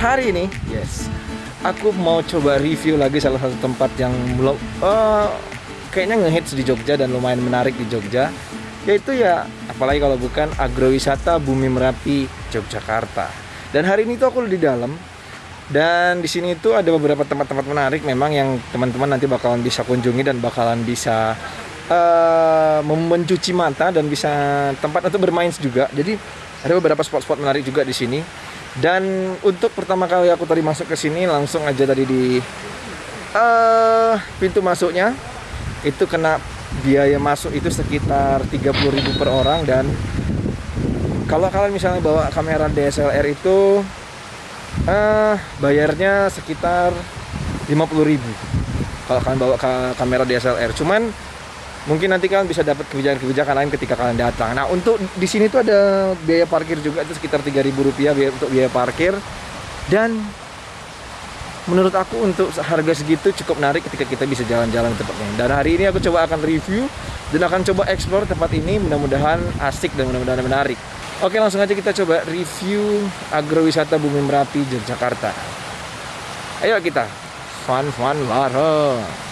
hari ini, yes, aku mau coba review lagi salah satu tempat yang belum uh, kayaknya ngehits di Jogja dan lumayan menarik di Jogja yaitu ya apalagi kalau bukan agrowisata Bumi Merapi Yogyakarta. Dan hari ini tuh aku di dalam dan di sini itu ada beberapa tempat-tempat menarik memang yang teman-teman nanti bakalan bisa kunjungi dan bakalan bisa uh, mencuci mata dan bisa tempat untuk bermain juga. Jadi ada beberapa spot-spot menarik juga di sini. Dan untuk pertama kali aku tadi masuk ke sini langsung aja tadi di uh, pintu masuknya. Itu kena biaya masuk itu sekitar 30.000 per orang dan kalau kalian misalnya bawa kamera DSLR itu uh, bayarnya sekitar 50.000 kalau kalian bawa ka kamera DSLR cuman mungkin nanti kalian bisa dapat kebijakan-kebijakan lain ketika kalian datang. Nah untuk di sini tuh ada biaya parkir juga itu sekitar 3.000 rupiah biaya, untuk biaya parkir. Dan menurut aku untuk harga segitu cukup menarik ketika kita bisa jalan-jalan ke tempatnya dan hari ini aku coba akan review dan akan coba explore tempat ini mudah-mudahan asik dan mudah-mudahan menarik. Oke langsung aja kita coba review agrowisata Bumi Merapi Yogyakarta. Ayo kita fun fun bareng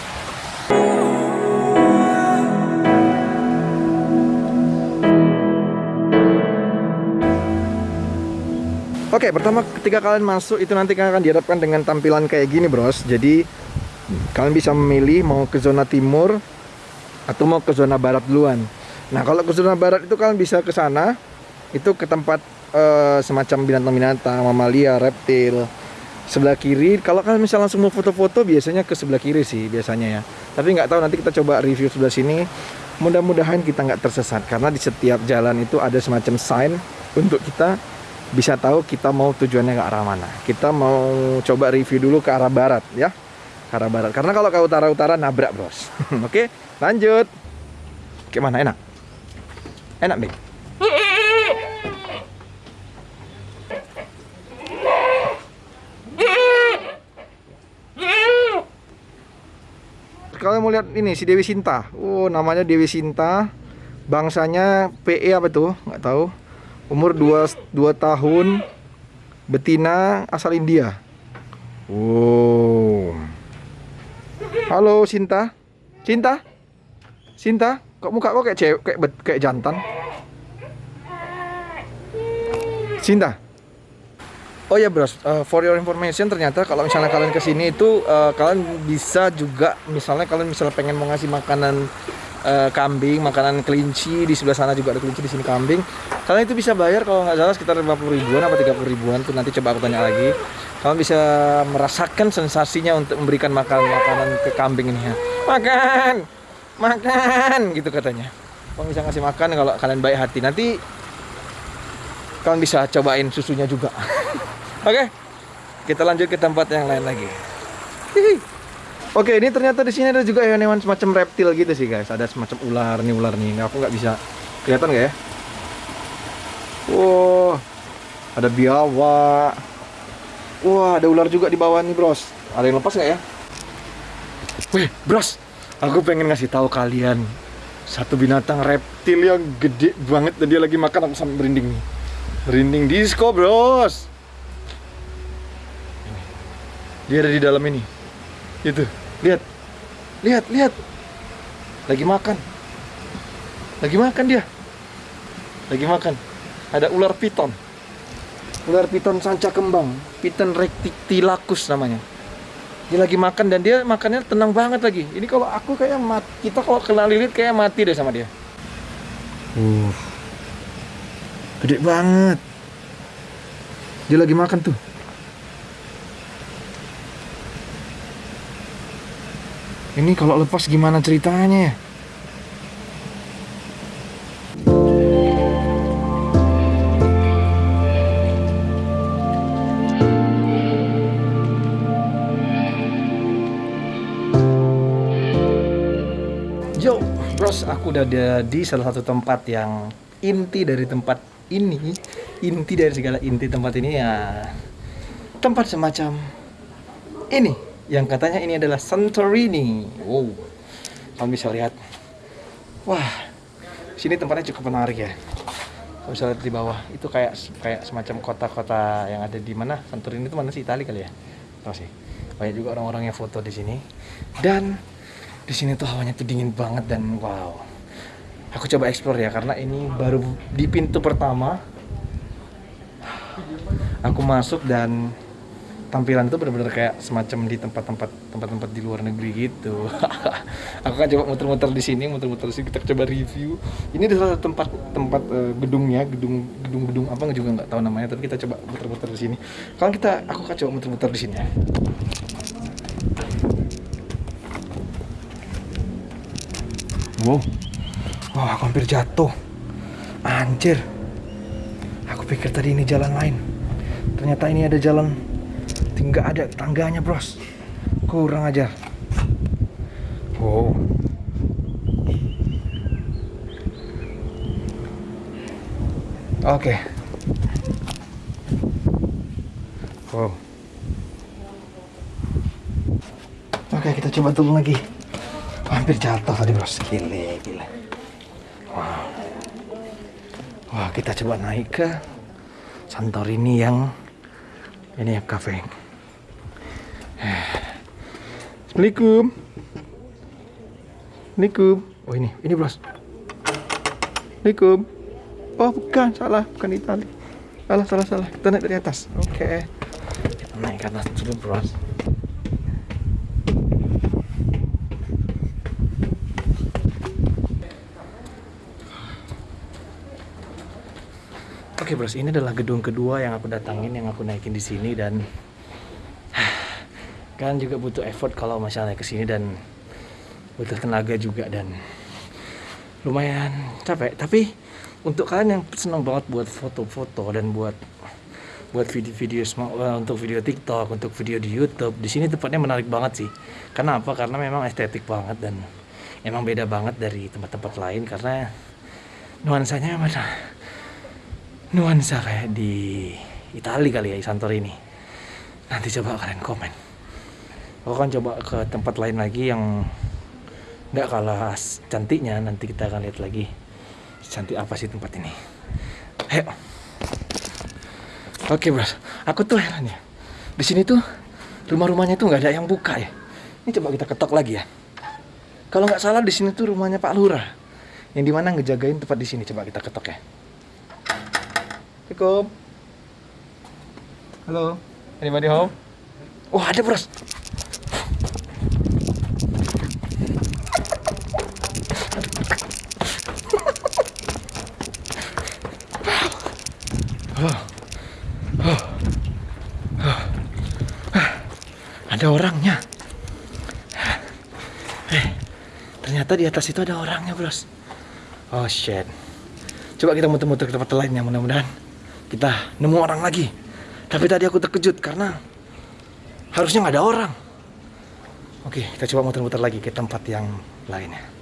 Oke, pertama ketika kalian masuk itu nanti akan dihadapkan dengan tampilan kayak gini, Bros. Jadi kalian bisa memilih mau ke zona timur atau mau ke zona barat duluan. Nah, kalau ke zona barat itu kalian bisa ke sana, itu ke tempat uh, semacam binatang-binatang, mamalia, reptil. Sebelah kiri, kalau kalian misalnya langsung mau foto-foto, biasanya ke sebelah kiri sih biasanya ya. Tapi nggak tahu nanti kita coba review sebelah sini. Mudah-mudahan kita nggak tersesat karena di setiap jalan itu ada semacam sign untuk kita bisa tahu kita mau tujuannya ke arah mana. Kita mau coba review dulu ke arah barat ya. Ke arah barat. Karena kalau ke utara-utara nabrak, Bros. Oke, lanjut. Gimana enak? Enak, Bing? Kalau mau lihat ini si Dewi Sinta. Oh, namanya Dewi Sinta. Bangsanya PE apa tuh? Nggak tahu umur 2, 2 tahun betina asal India. Wow. Halo Sinta. Cinta Sinta? Kok muka kok kayak cewek kayak, kayak jantan? Sinta? Oh ya bros, uh, for your information ternyata kalau misalnya kalian ke sini itu uh, kalian bisa juga misalnya kalian misalnya pengen mau ngasih makanan uh, kambing, makanan kelinci di sebelah sana juga ada kelinci di sini kambing. Kalian itu bisa bayar kalau nggak salah sekitar 50 ribuan apa 30 ribuan tuh nanti coba aku tanya lagi. Kalian bisa merasakan sensasinya untuk memberikan makan makanan ke kambing ini ya. Makan, makan gitu katanya. Kalau bisa ngasih makan kalau kalian baik hati nanti kalian bisa cobain susunya juga. Oke, okay? kita lanjut ke tempat yang lain lagi. Hihi. Oke, ini ternyata di sini ada juga hewan-hewan semacam reptil gitu sih guys. Ada semacam ular nih ular nih. Aku nggak bisa kelihatan nggak ya? Wow, ada biawak. Wah, ada ular juga di bawah nih bros. Ada yang lepas nggak ya? Wih, bros, aku pengen ngasih tahu kalian satu binatang reptil yang gede banget dan dia lagi makan aku sampai merinding nih. Merinding disco, bros. Dia ada di dalam ini. Itu. Lihat. Lihat, lihat. Lagi makan. Lagi makan dia. Lagi makan. Ada ular piton. Ular piton sanca kembang. Piton rectilakus namanya. Dia lagi makan dan dia makannya tenang banget lagi. Ini kalau aku kayak mati. Kita kalau kena lilit kayak mati deh sama dia. Uh. Gede banget. Dia lagi makan tuh. Ini kalau lepas gimana ceritanya ya? Yo, bros, aku udah ada di salah satu tempat yang inti dari tempat ini, inti dari segala inti tempat ini ya tempat semacam ini yang katanya ini adalah Santorini. Wow, kamu bisa lihat. Wah, sini tempatnya cukup menarik ya. Kalau bisa lihat di bawah itu kayak kayak semacam kota-kota yang ada di mana Santorini itu mana sih Itali kali ya? Tahu sih. Banyak juga orang-orang yang foto di sini. Dan di sini tuh hawanya tuh dingin banget dan wow. Aku coba explore ya karena ini baru di pintu pertama. Aku masuk dan tampilan tuh bener-bener kayak semacam di tempat-tempat tempat-tempat di luar negeri gitu. aku kan coba muter-muter di sini, muter-muter di sini kita coba review. Ini adalah tempat tempat uh, gedungnya, gedung gedung gedung apa juga nggak tahu namanya, tapi kita coba muter-muter di sini. Kalau kita aku kan coba muter-muter di sini ya. Wow. Wow, aku hampir jatuh. Anjir. Aku pikir tadi ini jalan lain. Ternyata ini ada jalan tinggal ada tangganya bros. Kurang ajar. Wow. Oke. Okay. wow. Oke okay, kita coba turun lagi. Hampir jatuh tadi bros. Gile gile. Wow. Wah kita coba naik ke Santorini yang ini ya cafe Assalamualaikum. Assalamualaikum. Oh ini, ini bros. Assalamualaikum. Oh bukan, salah, bukan Itali. Salah, salah, salah. Kita naik dari atas. Oke. Okay. Kita naik ke atas dulu bros. Oke okay, bros, ini adalah gedung kedua yang aku datangin, yang aku naikin di sini dan kan juga butuh effort kalau masalahnya ke sini dan butuh tenaga juga dan lumayan capek. Tapi untuk kalian yang senang banget buat foto-foto dan buat buat video-video uh, untuk video TikTok untuk video di YouTube di sini tempatnya menarik banget sih. Karena apa? Karena memang estetik banget dan emang beda banget dari tempat-tempat lain karena nuansanya mana nuansa kayak di Italia kali ya Santorini. Nanti coba kalian komen aku akan coba ke tempat lain lagi yang nggak kalah cantiknya. Nanti kita akan lihat lagi cantik apa sih tempat ini. Ayo. Oke bros. Aku tuh heran ya. Di sini tuh rumah-rumahnya tuh nggak ada yang buka ya. Ini coba kita ketok lagi ya. Kalau nggak salah di sini tuh rumahnya Pak Lurah. Yang di mana ngejagain tempat di sini. Coba kita ketok ya. Assalamualaikum. Halo. Anybody home? Wah oh, ada bros Ada orangnya. Eh, ternyata di atas itu ada orangnya, bros. Oh shit. Coba kita muter-muter ke tempat lain ya, mudah-mudahan kita nemu orang lagi. Tapi tadi aku terkejut karena harusnya nggak ada orang. Oke, kita coba muter-muter lagi ke tempat yang lainnya.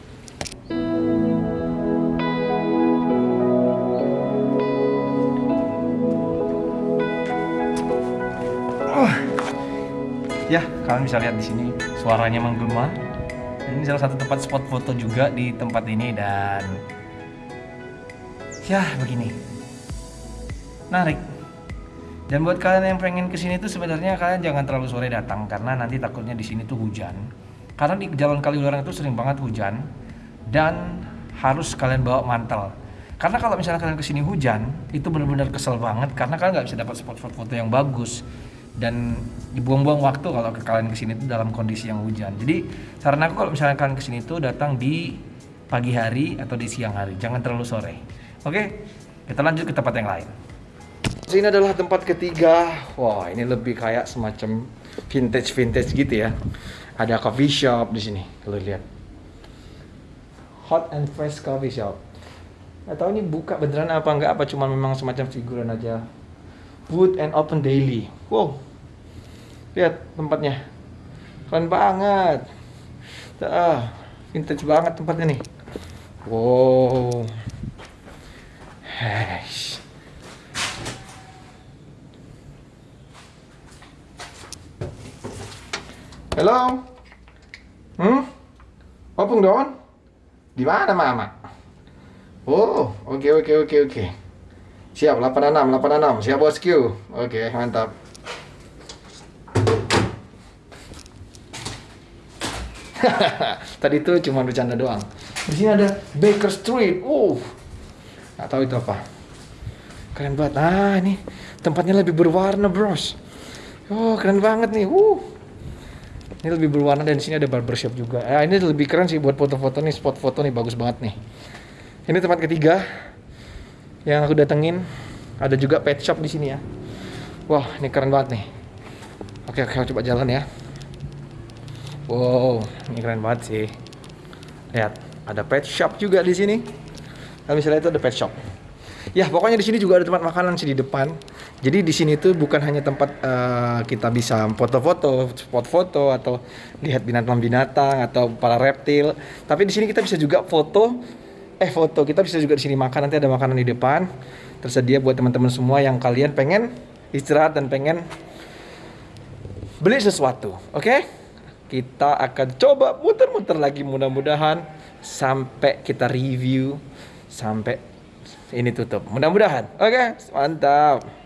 Ya kalian bisa lihat di sini suaranya menggema. Ini salah satu tempat spot foto juga di tempat ini dan ya begini. Menarik. Dan buat kalian yang pengen ke sini tuh sebenarnya kalian jangan terlalu sore datang karena nanti takutnya di sini tuh hujan. Karena di jalan Kaliurang itu sering banget hujan dan harus kalian bawa mantel. Karena kalau misalnya kalian ke sini hujan itu benar-benar kesel banget karena kalian nggak bisa dapat spot-spot foto yang bagus dan dibuang-buang waktu kalau kalian ke sini itu dalam kondisi yang hujan. Jadi saran aku kalau misalnya kalian ke sini itu datang di pagi hari atau di siang hari, jangan terlalu sore. Oke, kita lanjut ke tempat yang lain. Ini adalah tempat ketiga. Wah, ini lebih kayak semacam vintage vintage gitu ya. Ada coffee shop di sini, kalau lihat. Hot and fresh coffee shop. Gak tahu ini buka beneran apa enggak, apa cuma memang semacam figuran aja. Food and open daily. Wow, lihat tempatnya keren banget ah vintage banget tempatnya nih wow Hesh. Halo? Hmm? Opung Don? Di mana Mama? Oh, oke okay, oke okay, oke okay, oke. Siap, 86, 86. Siap bosku. Oke, mantap. Tadi itu cuma bercanda doang. Di sini ada Baker Street. Uh. Nggak tahu itu apa. Keren banget. Ah, ini tempatnya lebih berwarna, Bros. Oh, keren banget nih. Uh. Ini lebih berwarna dan di sini ada barbershop juga. Ah, ini lebih keren sih buat foto-foto nih, spot foto nih bagus banget nih. Ini tempat ketiga yang aku datengin. Ada juga pet shop di sini ya. Wah, ini keren banget nih. Oke, oke, coba jalan ya. Wow, ini keren banget sih. Lihat, ada pet shop juga di sini. Kalau misalnya itu ada pet shop. Ya, pokoknya di sini juga ada tempat makanan sih di depan. Jadi di sini tuh bukan hanya tempat uh, kita bisa foto-foto, spot foto atau lihat binatang-binatang atau para reptil, tapi di sini kita bisa juga foto eh foto. Kita bisa juga di sini makan. Nanti ada makanan di depan. Tersedia buat teman-teman semua yang kalian pengen istirahat dan pengen beli sesuatu. Oke? Okay? kita akan coba muter-muter lagi. Mudah-mudahan sampai kita review. Sampai ini tutup. Mudah-mudahan. Oke? Okay? mantap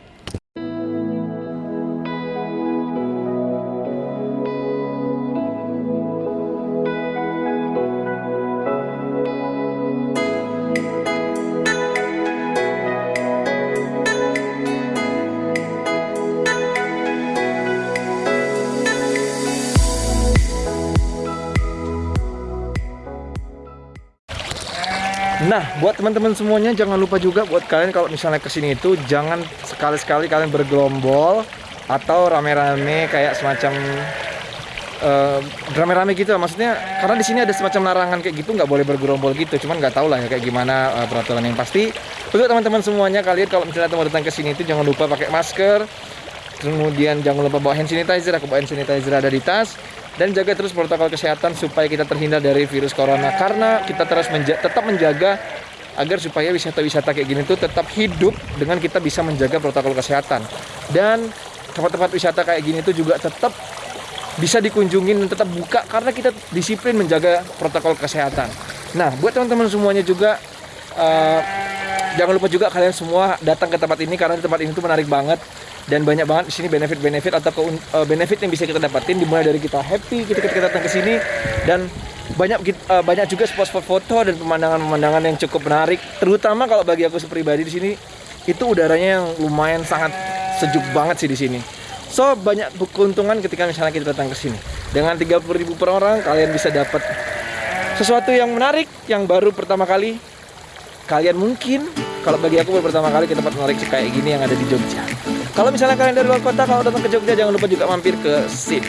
Nah, buat teman-teman semuanya jangan lupa juga buat kalian kalau misalnya ke sini itu jangan sekali-sekali kalian bergelombol atau rame-rame kayak semacam rame rame-rame gitu maksudnya karena di sini ada semacam larangan kayak gitu nggak boleh bergerombol gitu. Cuman nggak tahu lah ya kayak gimana uh, peraturan yang pasti. Untuk teman-teman semuanya kalian kalau misalnya mau datang ke sini itu jangan lupa pakai masker. Kemudian jangan lupa bawa hand sanitizer. Aku bawa hand sanitizer ada di tas dan jaga terus protokol kesehatan supaya kita terhindar dari virus corona. Karena kita terus menja tetap menjaga agar supaya wisata-wisata kayak gini tuh tetap hidup dengan kita bisa menjaga protokol kesehatan. Dan tempat-tempat wisata kayak gini tuh juga tetap bisa dikunjungin dan tetap buka karena kita disiplin menjaga protokol kesehatan. Nah, buat teman-teman semuanya juga uh, jangan lupa juga kalian semua datang ke tempat ini karena tempat ini tuh menarik banget dan banyak banget di sini benefit-benefit atau uh, benefit yang bisa kita dapatin. Dimulai dari kita happy ketika kita datang ke sini. Dan banyak uh, banyak juga spot-spot foto dan pemandangan-pemandangan yang cukup menarik. Terutama kalau bagi aku pribadi di sini itu udaranya yang lumayan sangat sejuk banget sih di sini. So banyak keuntungan ketika misalnya kita datang ke sini. Dengan 30.000 per orang kalian bisa dapat sesuatu yang menarik yang baru pertama kali. Kalian mungkin kalau bagi aku pertama kali ke tempat menarik kayak gini yang ada di Jogja kalau misalnya kalian dari luar kota, kalau datang ke Jogja jangan lupa juga mampir ke SIP.